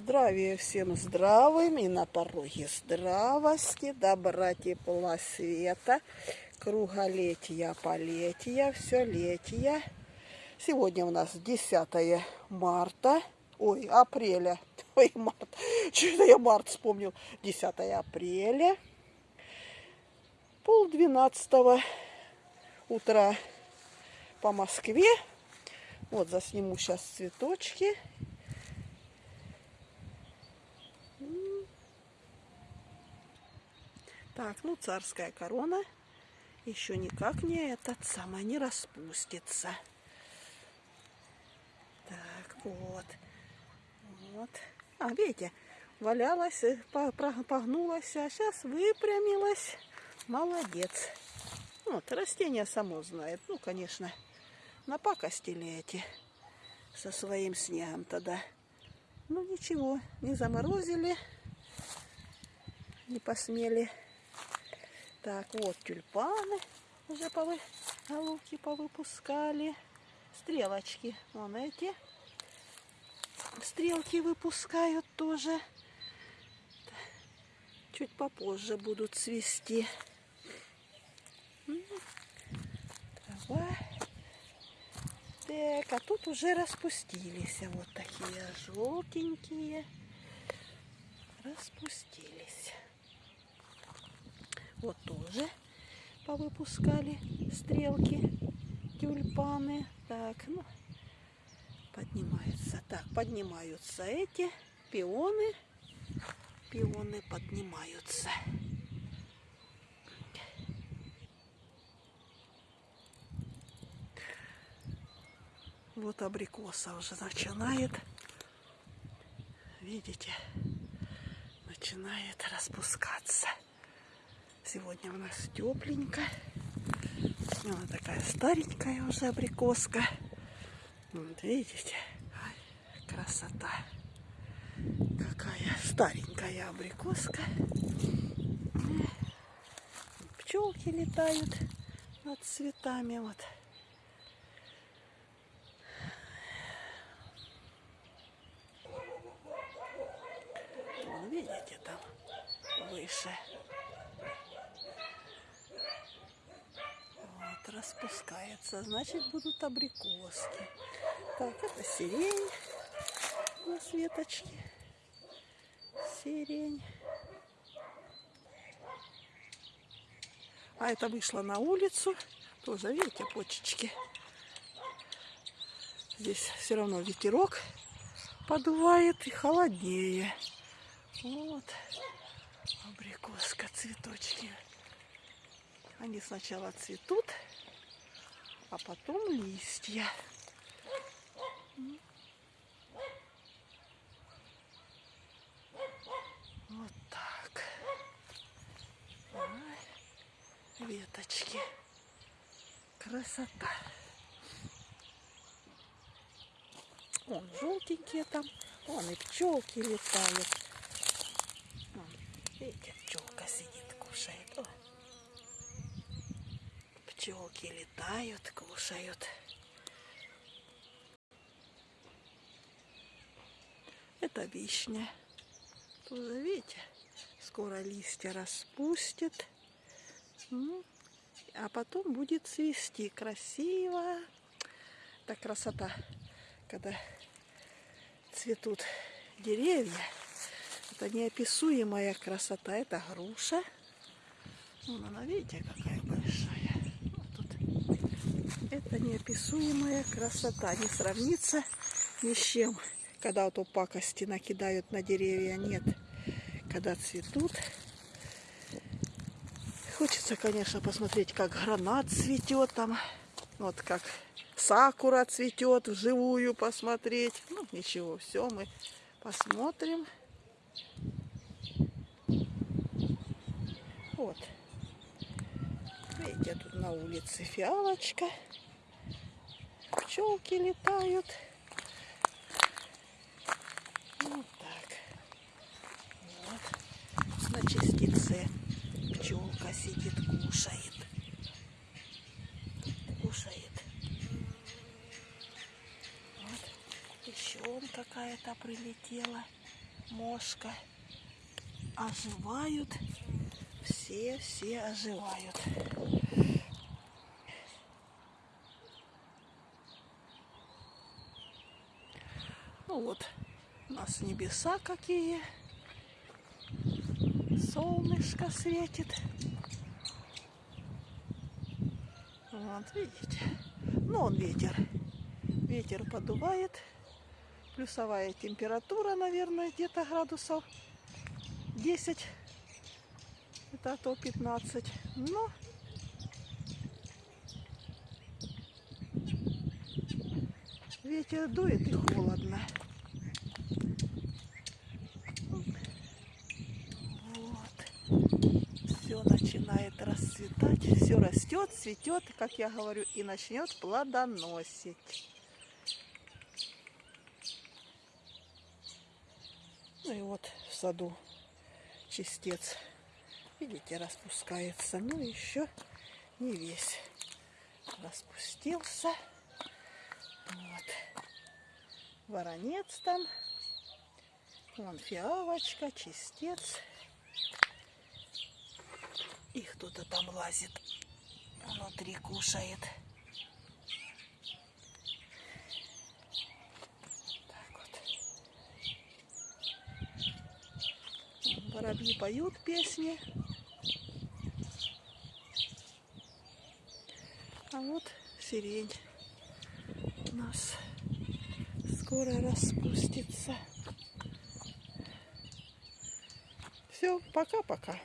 Здравия всем здравым и на пороге здравости, добра, тепла, света, круголетия, полетия, все летия. Сегодня у нас 10 марта, ой, апреля, ой, март, что-то я март вспомнил, 10 апреля, пол двенадцатого утра по Москве. Вот засниму сейчас цветочки Так, ну царская корона еще никак не этот самый не распустится. Так, вот. Вот. А, видите, валялась, э, погнулась, а сейчас выпрямилась. Молодец. Вот, растение само знает. Ну, конечно, напакостили эти со своим снегом тогда. Ну, ничего, не заморозили, не посмели. Так, вот тюльпаны уже повы... головки повыпускали. Стрелочки, вон эти. Стрелки выпускают тоже. Чуть попозже будут цвести. Давай. Так, а тут уже распустились. Вот такие желтенькие. Распустились. Вот тоже повыпускали стрелки, тюльпаны. Так, ну, поднимаются. Так, поднимаются эти пионы. Пионы поднимаются. Вот абрикоса уже начинает, видите, начинает распускаться. Сегодня у нас тепленько. Она такая старенькая уже абрикоска. Вот видите, красота. Какая старенькая абрикоска. Пчелки летают над цветами. Вот. Вон, видите, там выше распускается, значит будут абрикоски. Так, это сирень на светочке. Сирень. А это вышла на улицу. Тоже, видите, почечки. Здесь все равно ветерок подувает и холоднее. Вот. Абрикоска, цветочки. Они сначала цветут, а потом листья. Вот так. Веточки. Красота. Вон желтенькие там. Вон и пчелки летают. Вон, видите, пчелка сидит, кушает. О пчелки летают, кушают. Это вишня. Тоже, видите, скоро листья распустит. А потом будет цвести красиво. Так красота, когда цветут деревья. Это неописуемая красота. Это груша. Вон она, видите, какая большая. Это неописуемая красота. Не сравнится ни с чем. Когда вот пакости накидают на деревья, нет. Когда цветут. Хочется, конечно, посмотреть, как гранат цветет там. Вот как сакура цветет вживую посмотреть. Ну, ничего, все мы посмотрим. Вот. Видите, тут на улице фиалочка. Пчелки летают. Вот так. Вот. На частице пчелка сидит, кушает. Кушает. Вот. Еще какая-то прилетела. мошка. Оживают. Все, все оживают. Ну вот, у нас небеса какие. Солнышко светит. Вот, видите? Ну, он ветер. Ветер подувает. Плюсовая температура, наверное, где-то градусов 10. Это а то 15. Но ветер дует и холодно. Начинает расцветать, все растет, цветет, как я говорю, и начнет плодоносить. Ну и вот в саду чистец, видите, распускается. Ну еще не весь распустился. Вот. Воронец там. Вон фиалочка, чистец. И кто-то там лазит. Внутри кушает. Так вот. Воробьи поют песни. А вот сирень у нас скоро распустится. Все, пока-пока.